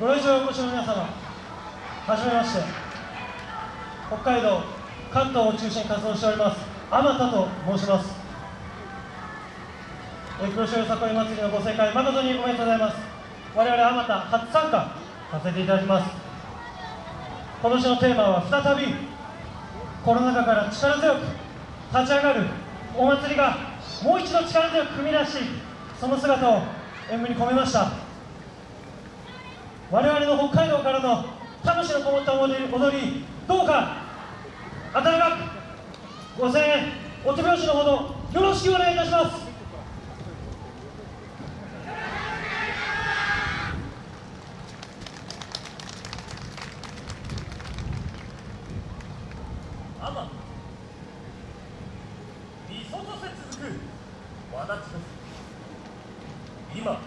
ご来場お越しの皆様はじめまして北海道関東を中心に活動しておりますあまたと申します。え黒潮よさこい祭りのご盛会誠におめでとうございます。我々あまた初参加させていただきます。今年のテーマは再びコロナ禍から力強く立ち上がるお祭りがもう一度力強く踏み出しその姿を演舞に込めました。我々の北海道からの魂のこもった踊りどうか温かくご声援お手拍子のほどよろしくお願いいたします。わだちです今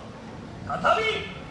再び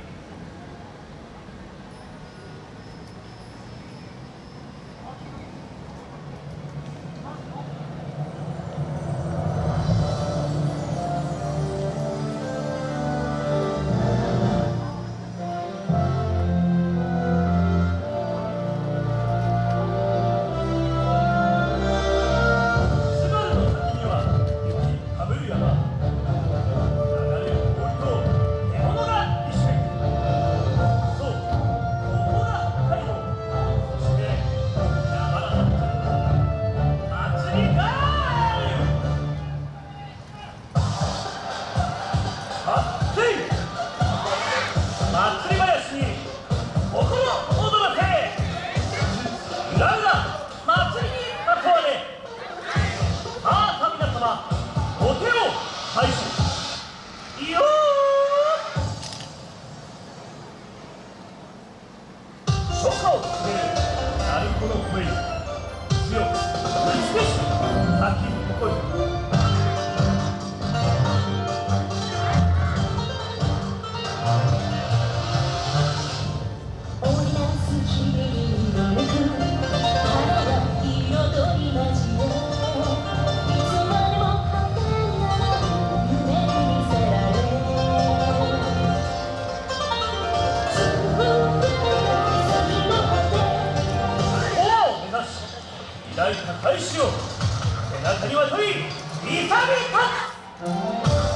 を告げる鳴子の声に強く美しく咲き誇る中には一人勇み立つ。